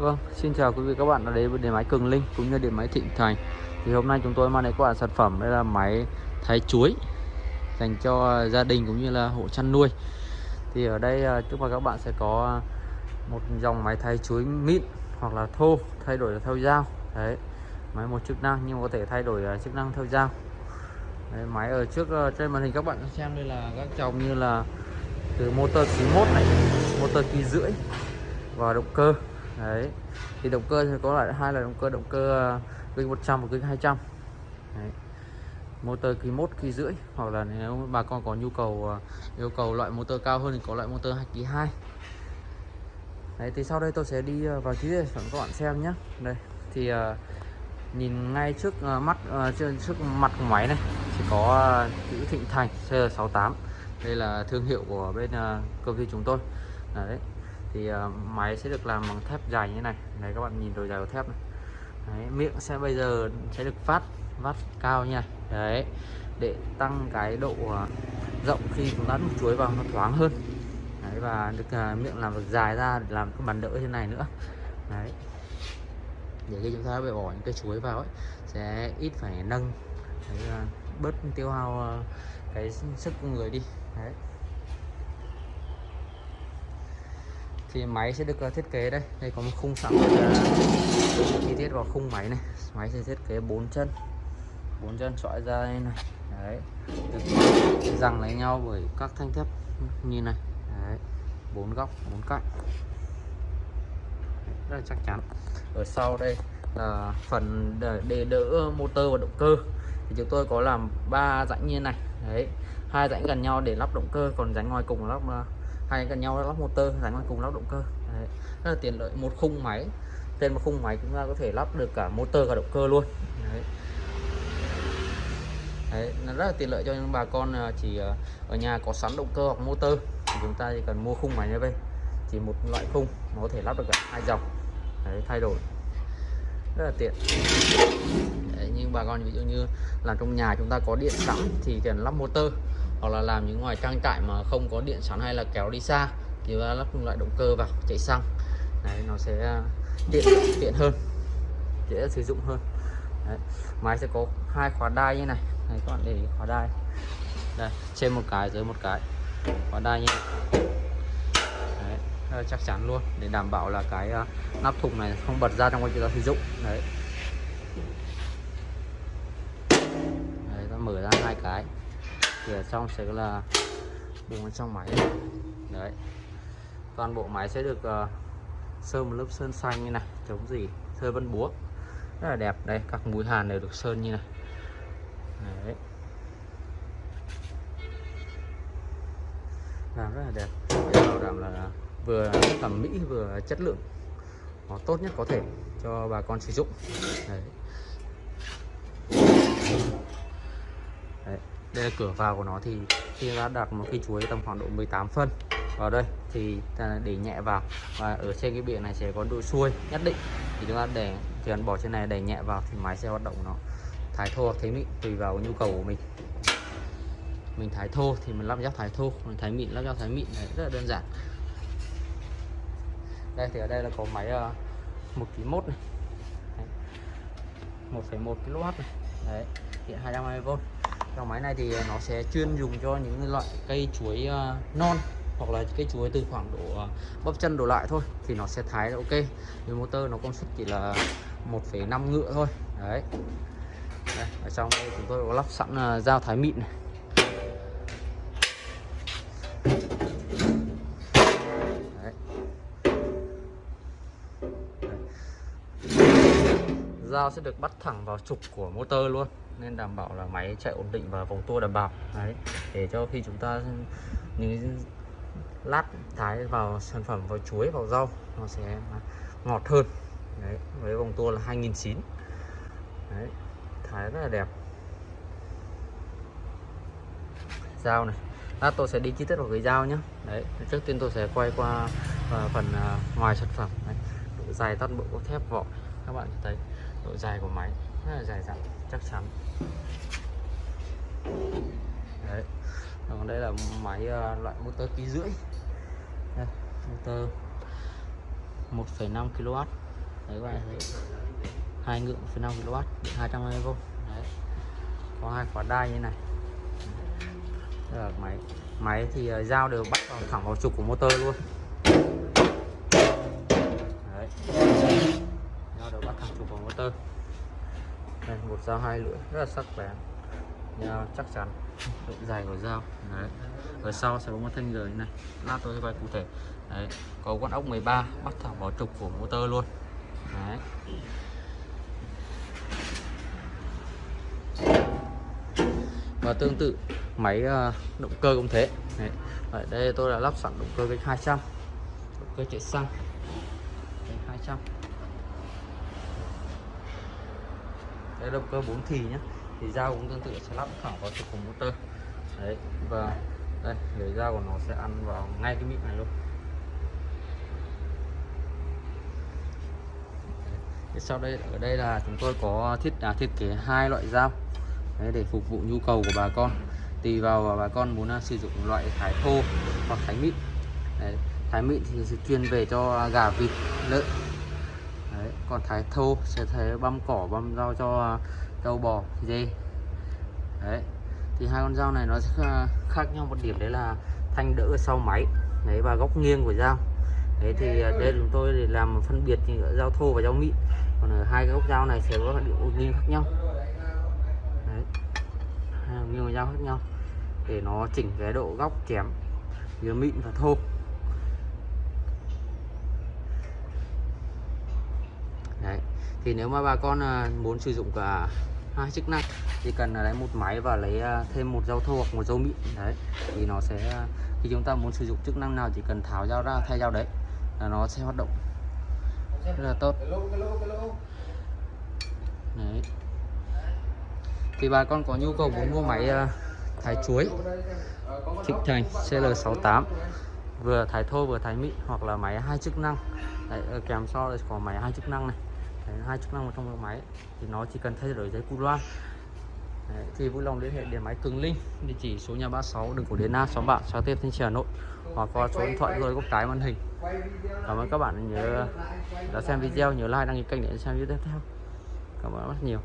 Vâng, xin chào quý vị các bạn đã đến với điện máy Cường Linh cũng như điện máy Thịnh Thành. Thì hôm nay chúng tôi mang đến các bạn sản phẩm đây là máy thái chuối dành cho gia đình cũng như là hộ chăn nuôi. Thì ở đây à, trước mặt các bạn sẽ có một dòng máy thái chuối mịn hoặc là thô thay đổi theo dao. Đấy. Máy một chức năng nhưng có thể thay đổi à, chức năng theo dao. Đấy, máy ở trước à, trên màn hình các bạn xem đây là các dòng như là từ motor khí mốt này, motor kỳ rưỡi và động cơ đấy. Thì động cơ thì có lại hai là động cơ động cơ ờ, kênh 100 và kênh 200 đấy. motor kỳ 1 kỳ rưỡi hoặc là nếu bà con có nhu cầu ờ, yêu cầu loại motor cao hơn thì có loại motor 2 kỳ 2 đấy thì sau đây tôi sẽ đi ờ, vào chi tiết cho các bạn xem nhé đây thì uh, nhìn ngay trước uh, mắt uh, trên trước mặt của máy này thì có chữ Thịnh Thành CR68 đây là thương hiệu của bên công ty chúng tôi. Đấy thì uh, máy sẽ được làm bằng thép dài như này. Này các bạn nhìn độ dài của thép này. Đấy, miệng sẽ bây giờ sẽ được phát vắt cao nha. Đấy để tăng cái độ uh, rộng khi chúng ta đút chuối vào nó thoáng hơn. Đấy, và được uh, miệng làm được dài ra để làm cái bàn đỡ như này nữa. Đấy. Để khi chúng ta bị bỏ những cái chuối vào ấy sẽ ít phải nâng đấy, uh, bớt tiêu hao uh, cái sức của người đi. Đấy. Thì máy sẽ được ờ, thiết kế đây. Đây có một khung sẵn. Chi tiết vào khung máy này. Máy sẽ thiết kế bốn chân. Bốn chân chọi ra đây này. Đấy. Được. Rằng lấy nhau bởi các thanh thép. Như này. Đấy. Bốn góc bốn cạnh. Rất là chắc chắn. Ở sau đây là phần để, đỡ motor và động cơ. Thì chúng tôi có làm ba rãnh như này. Đấy. Hai rãnh gần nhau để lắp động cơ. Còn rãnh ngoài cùng lắp ờ, hai gần nhau lắp motor dành ngoài cùng lắp động cơ. Đấy. rất là tiện lợi. Một khung máy trên một khung máy chúng ta có thể lắp được cả motor và động cơ luôn. Đấy. Đấy, nó rất là tiện lợi cho những bà con à, chỉ à, ở nhà có sẵn động cơ hoặc motor. Thì chúng ta chỉ cần mua khung máy như vậy, chỉ một loại khung nó có thể lắp được cả hai dòng. Đấy, thay đổi. Rất là tiện. Đấy, nhưng bà con ví dụ như là trong nhà chúng ta có điện sẵn thì cần lắp motor hoặc là làm những ngoài trang trại mà không có điện sẵn hay là kéo đi xa thì ta lắp loại động cơ vào chạy xăng. Đấy nó sẽ à, tiện tiện hơn dễ sử dụng hơn. Đấy. máy sẽ có hai khóa đai như này. Này các bạn để ý khóa đai. Đây trên một cái dưới một cái. Khóa đai như này. Đấy, ờ, chắc chắn luôn. Để đảm bảo là cái uh, nắp thùng này không bật ra trong quá trình ta sử dụng. Đấy. Đấy ta mở ra hai cái rửa xong trong sẽ là bùng bên trong máy. Đấy. Toàn bộ máy sẽ được uh, sơn một lớp sơn xanh như này chống gì sơn vân búa. Rất là đẹp. Đây các mũi hàn đều được sơn như này. Đấy. Làm rất là đẹp. Để bảo đảm là vừa thẩm mỹ vừa chất lượng. Nó tốt nhất có thể cho bà con sử dụng. Đấy. Đấy đây là cửa vào của nó thì khi đã đặt một cái chuối tầm khoảng độ 18 phân. Vào đây thì để nhẹ vào. Và ở trên cái biển này sẽ có độ xuôi nhất định. Thì chúng ta để thì cần bỏ trên này đẩy nhẹ vào thì máy sẽ hoạt động nó thái thô. Hoặc thái mịn tùy vào nhu cầu của mình. Mình thái thô thì mình lắp ráp thái thô. Mình thái mịn lắp ráp thái mịn. Này rất là đơn giản. Đây thì ở đây là có máy uh, ký mốt này. 1,1 kW này. Đấy hiện 220V dòng máy này thì nó sẽ chuyên dùng cho những loại cây chuối ờ, non hoặc là cây chuối từ khoảng độ ờ, bắp chân đổ lại thôi thì nó sẽ thái ok. Vì motor nó công suất chỉ là 1,5 ngựa thôi. Đấy. Đây, ở trong đây chúng tôi có lắp sẵn ờ, dao thái mịn này. Dao sẽ được bắt thẳng vào trục của motor luôn nên đảm bảo là máy chạy ổn định và vòng tua đảm bảo. Đấy, để cho khi chúng ta những lát thái vào sản phẩm vào chuối, vào rau, nó sẽ ngọt hơn. Đấy, với vòng tua là 2009 đấy, thái rất là đẹp. Dao này, lát tôi sẽ đi chi tiết vào cái dao nhé đấy, trước tiên tôi sẽ quay qua à, phần à, ngoài sản phẩm. Đấy. độ dài toàn bộ thép vỏ các bạn thấy độ dài của máy rất là dài dặn chắc chắn. Đấy còn đây là máy uh, loại motor ký rưỡi. Đây, motor 1,5 kW đấy các bạn thấy hai ngựa 1,5 kW 220V đấy. có hai quả đai như này. Đây là máy. Máy thì ờ, dao đều bắt vào thẳng vào trục của motor luôn đấy dao đều bắt thẳng trục vào motor đây một dao, hai lưỡi, rất là sắc bén. Dao chắc chắn. Độ dài của dao. Đấy. Ở sau sẽ có một thanh rời này. Lát tôi sẽ quay cụ thể. Đấy. Có con ốc 13 bắt thẳng vào trục của motor luôn. Đấy. Và tương tự, máy ờ, động cơ cũng thế. Đấy. Ở đây tôi đã lắp sẵn động cơ kênh 200 động cơ chạy xăng. Kênh 200 đây động cơ 4 thì nhé thì dao cũng tương tự sẽ lắp thẳng vào trục của motor. Đấy và đây lưỡi dao của nó sẽ ăn vào ngay cái mịn này luôn. Đấy. sau đây ở đây là chúng tôi có thiết à, thiết kế hai loại dao. Đấy, để phục vụ nhu cầu của bà con. Tùy vào bà con muốn à, sử dụng loại thái thô hoặc thái mịn. Đấy, thái mịn thì sẽ chuyên về cho gà vịt lợn còn thái thô sẽ thấy băm cỏ, băm rau cho à, trâu bò dê đấy, thì hai con dao này nó sẽ à, khác nhau một điểm đấy là thanh đỡ ở sau máy, đấy, và góc nghiêng của dao đấy, thì à, đây chúng tôi để làm phân biệt giữa dao thô và dao mịn. Còn ở hai cái góc dao này sẽ có điểm nghiêng khác nhau. Đấy, hai nghiêng của dao khác nhau. Để nó chỉnh cái độ góc chém giữa mịn và thô. Đấy. Thì nếu mà bà con muốn sử dụng cả hai chức năng thì cần lấy một máy và lấy thêm một dao thô hoặc một dao mịn. Đấy. Thì nó sẽ khi chúng ta muốn sử dụng chức năng nào chỉ cần tháo dao ra thay dao đấy là nó sẽ hoạt động rất là tốt. Đấy. Thì bà con có nhu cầu muốn mua máy thái chuối Thịnh Thành CL68 vừa thái thô vừa thái mịn hoặc là máy hai chức năng. Đấy, kèm so là có máy hai chức năng này hai chức năng trong máy thì nó chỉ cần thay đổi giấy cu loa. Đấy, thì vui lòng liên hệ điện máy Cường Linh địa chỉ số nhà 36 đường cổ Điền Na xóm bạn xã Tiên Thanh Trì Hà Nội hoặc qua số điện thoại rồi góc trái màn hình. Cảm ơn các bạn nhớ đã xem video nhớ like đăng ký kênh để xem video tiếp theo. Cảm ơn rất nhiều.